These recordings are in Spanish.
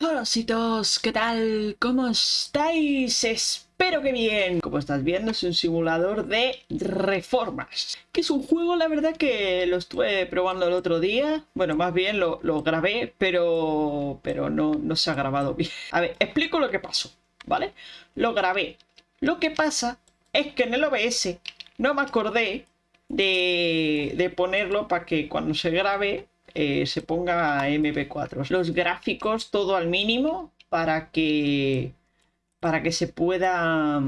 Hola todos, ¿qué tal? ¿Cómo estáis? Espero que bien. Como estás viendo es un simulador de reformas. Que es un juego, la verdad que lo estuve probando el otro día. Bueno, más bien lo, grabé, pero, pero no, no se ha grabado bien. A ver, explico lo que pasó, ¿vale? Lo grabé. Lo que pasa es que en el OBS no me acordé de, de ponerlo para que cuando se grabe eh, se ponga MP4. Los gráficos todo al mínimo para que para que se pueda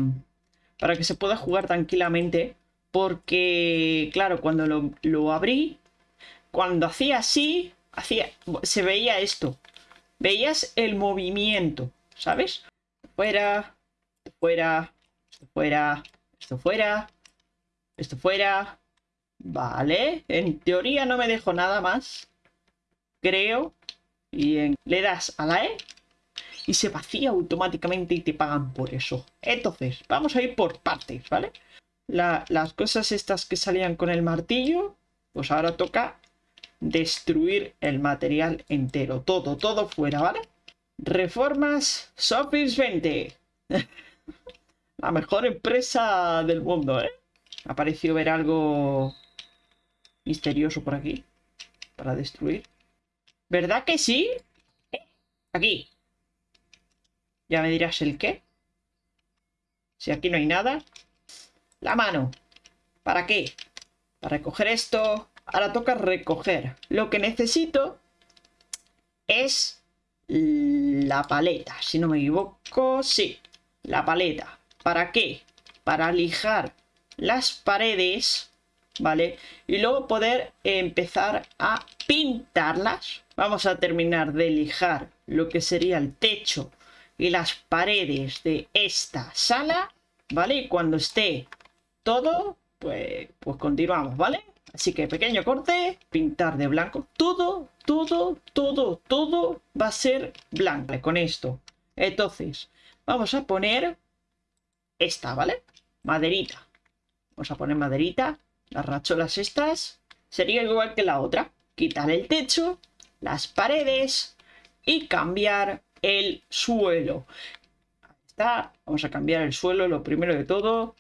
para que se pueda jugar tranquilamente porque claro cuando lo, abrí cuando hacía así hacía se veía esto. Veías el movimiento sabes fuera fuera fuera esto fuera esto fuera. Vale en teoría no me dejo nada más creo, y le das a la E y se vacía automáticamente y te pagan por eso. Entonces, vamos a ir por partes, ¿vale? las cosas estas que salían con el martillo, pues ahora toca destruir el material entero, todo, todo fuera, ¿vale? Reformas Sofis 20. La mejor empresa del mundo, ¿eh? Ha parecido ver algo misterioso por aquí para destruir. ¿Verdad que sí? Aquí. Ya me dirás el qué. Si aquí no hay nada. La mano. ¿Para qué? Para recoger esto. Ahora toca recoger. Lo que necesito es la paleta. Si no me equivoco, sí. La paleta. ¿Para qué? Para lijar las paredes, ¿vale? Y luego poder empezar a pintarlas Vamos a terminar de lijar lo que sería el techo y las paredes de esta sala, ¿vale? Y cuando esté todo, pues, pues continuamos, ¿vale? Así que pequeño corte, pintar de blanco. Todo, todo, todo, todo va a ser blanco con esto. Entonces, vamos a poner esta, ¿vale? Maderita. Vamos a poner maderita. Las racholas estas. Sería igual que la otra. Quitar el techo las paredes y cambiar el suelo. Ahí está, vamos a cambiar el suelo, lo primero de todo,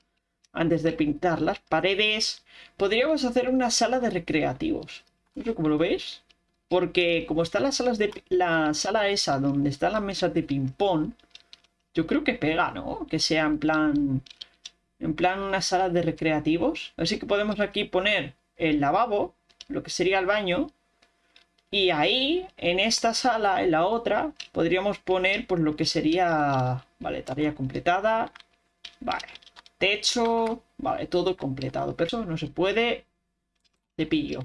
antes de pintar las paredes. Podríamos hacer una sala de recreativos. No sé cómo lo ves. Porque como están las salas de la sala esa donde están las mesas de ping pong, yo creo que pega, ¿no? Que sea en plan en plan una sala de recreativos. Así que podemos aquí poner el lavabo, lo que sería el baño, y ahí, en esta sala, en la otra, podríamos poner pues lo que sería... Vale, tarea completada. Vale, techo. Vale, todo completado. Pero eso no se puede. Cepillo.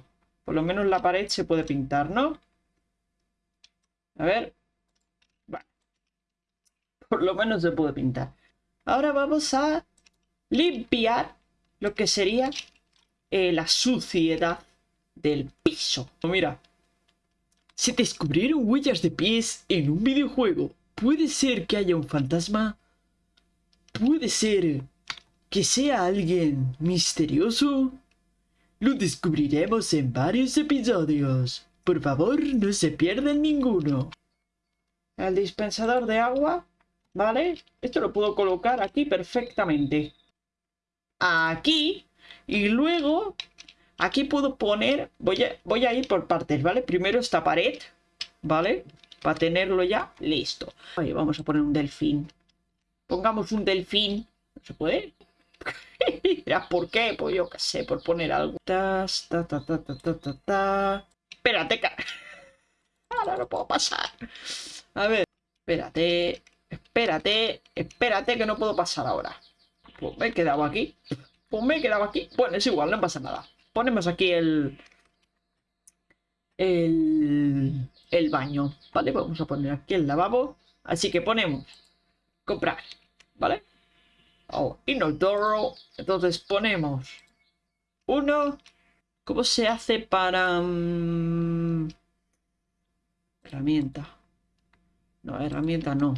Por lo menos la pared se puede pintar, ¿no? A ver. Vale. Por lo menos se puede pintar. Ahora vamos a limpiar lo que sería eh, la suciedad del piso. Mira, se descubrieron huellas de pies en un videojuego. ¿Puede ser que haya un fantasma? ¿Puede ser que sea alguien misterioso? Lo descubriremos en varios episodios. Por favor, no se pierdan ninguno. El dispensador de agua, ¿vale? Esto lo puedo colocar aquí perfectamente. Aquí. Y luego Aquí puedo poner, voy a, voy a ir por partes, ¿vale? Primero esta pared, ¿vale? Para tenerlo ya listo. Ahí vamos a poner un delfín. Pongamos un delfín. ¿No se puede? ¿por qué? Pues yo qué sé, por poner algo. Ta, ta, ta, ta, ta, ta, ta. Espérate, cara. Ahora no puedo pasar. A ver, espérate, espérate, espérate que no puedo pasar ahora. Pues me he quedado aquí. Pues me he quedado aquí. Bueno, es igual, no pasa nada ponemos aquí el, el, el baño, ¿vale? Vamos a poner aquí el lavabo. Así que ponemos comprar, ¿vale? Oh, inodoro. Entonces ponemos uno. ¿Cómo se hace para... Mm, herramienta. No, herramienta no.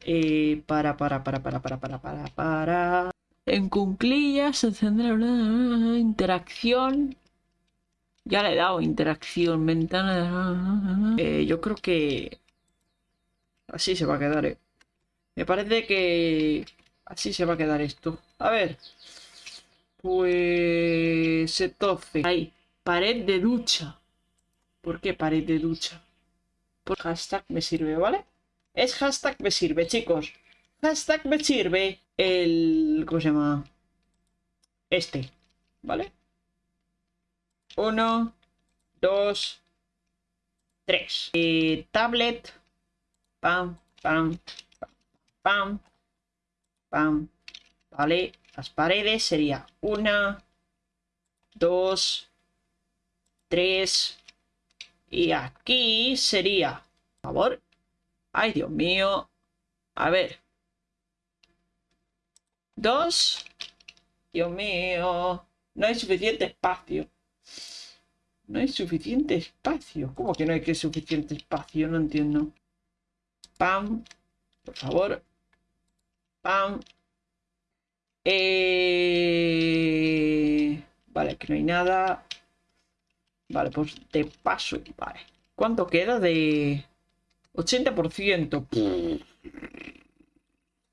Eh, para, para, para, para, para, para, para, para... En cunclillas una interacción. Ya le he dado interacción, ventana. Eh, yo creo que... Así se va a quedar, ¿eh? Me parece que... Así se va a quedar esto. A ver. Pues... Entonces... Ahí. Pared de ducha. ¿Por qué pared de ducha? Por hashtag me sirve, ¿vale? Es hashtag me sirve, chicos. Hashtag me sirve el... ¿Cómo se llama? Este. ¿Vale? Uno. Dos. Tres. Eh, tablet. Pam, pam, pam, pam. Vale. Las paredes sería una. Dos. Tres. Y aquí sería... Por favor. Ay, Dios mío. A ver. Dos. Dios mío. No hay suficiente espacio. No hay suficiente espacio. ¿Cómo que no hay que suficiente espacio? No entiendo. Pam. Por favor. Pam. Eh... Vale, que no hay nada. Vale, pues de paso. Vale. ¿Cuánto queda de 80%?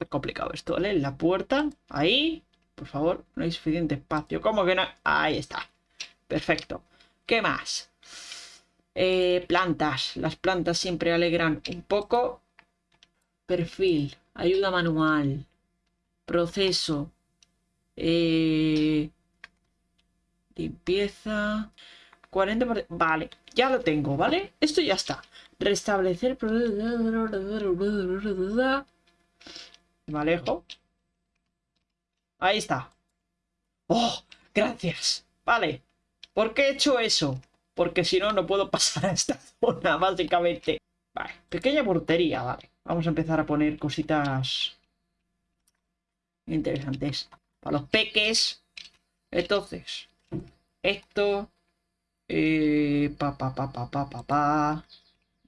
Complicado esto, ¿vale? La puerta. Ahí. Por favor, no hay suficiente espacio. ¿Cómo que no? Ahí está. Perfecto. ¿Qué más? Eh, plantas. Las plantas siempre alegran un poco. Perfil. Ayuda manual. Proceso. Eh, limpieza. 40%. Vale, ya lo tengo, ¿vale? Esto ya está. Restablecer. Me alejo. Ahí está. ¡Oh! Gracias. Vale. ¿Por qué he hecho eso? Porque si no, no puedo pasar a esta zona, básicamente. Vale. Pequeña portería, vale. Vamos a empezar a poner cositas interesantes. Para los peques. Entonces, esto eh, pa, pa, pa, pa, pa, pa, pa,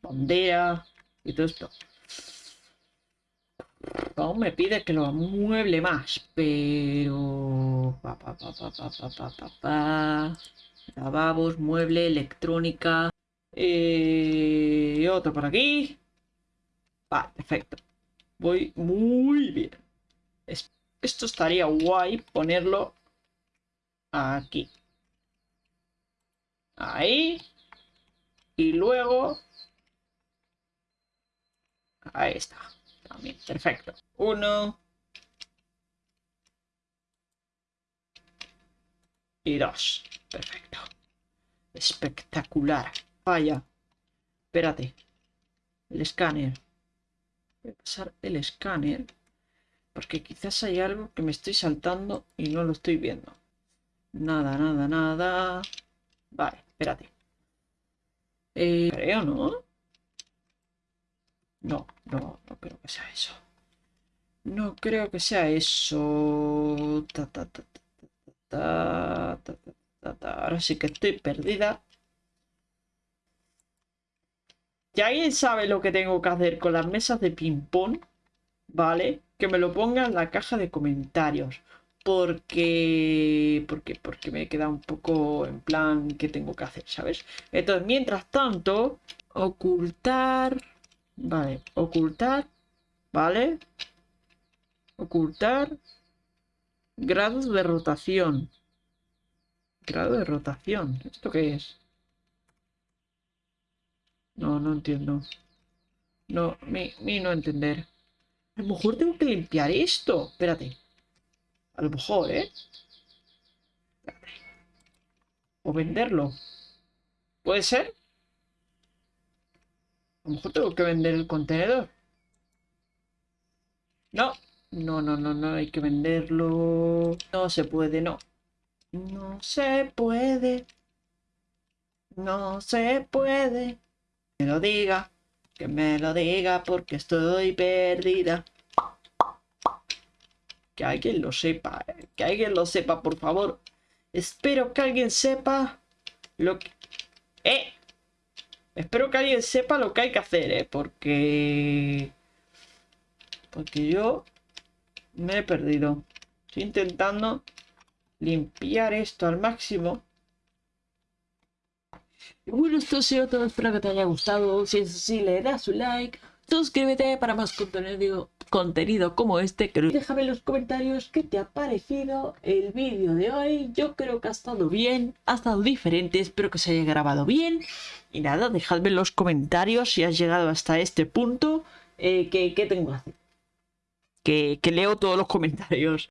bandera y todo esto. Aún me pide que lo mueble más, pero... Pa, pa, pa, Lavabos, mueble, electrónica... Eh, otro por aquí. Perfecto. Voy muy bien. Esto estaría guay ponerlo aquí. Ahí. Y luego... Ahí está. También, perfecto. Uno. Y dos. Perfecto. Espectacular. Vaya. Espérate. El escáner. Voy a pasar el escáner. Porque quizás hay algo que me estoy saltando y no lo estoy viendo. Nada, nada, nada. Vale. Espérate. Eh, creo, ¿no? No, no, no creo que sea eso. No creo que sea eso. Ahora sí que estoy perdida. ¿Ya alguien sabe lo que tengo que hacer con las mesas de ping-pong? ¿Vale? Que me lo ponga en la caja de comentarios porque, porque, porque me queda un poco en plan qué tengo que hacer, ¿sabes? Entonces, mientras tanto, ocultar, vale, ocultar, vale, ocultar, grados de rotación, grado de rotación, ¿esto qué es? No, no entiendo. No, mi, mi no entender. A lo mejor tengo que limpiar esto. Espérate. A lo mejor, ¿eh? O venderlo. ¿Puede ser? A lo mejor tengo que vender el contenedor. No. No, no, no, no hay que venderlo. No se puede, no. No se puede. No se puede. Que me lo diga. Que me lo diga porque estoy perdida. Que alguien lo sepa. Eh, que alguien lo sepa, por favor. Espero que alguien sepa lo que... ¡Eh! Espero que alguien sepa lo que hay que hacer, ¿eh? Porque... Porque yo me he perdido. Estoy intentando limpiar esto al máximo. Bueno, esto ha sido todo. Espero que te haya gustado. Si es así, le das su like suscríbete para más contenido, contenido como este. Déjame en los comentarios qué te ha parecido el vídeo de hoy. Yo creo que ha estado bien, ha estado diferente, espero que se haya grabado bien. Y nada, dejadme en los comentarios si has llegado hasta este punto, eh, ¿qué, tengo que hacer. que leo todos los comentarios.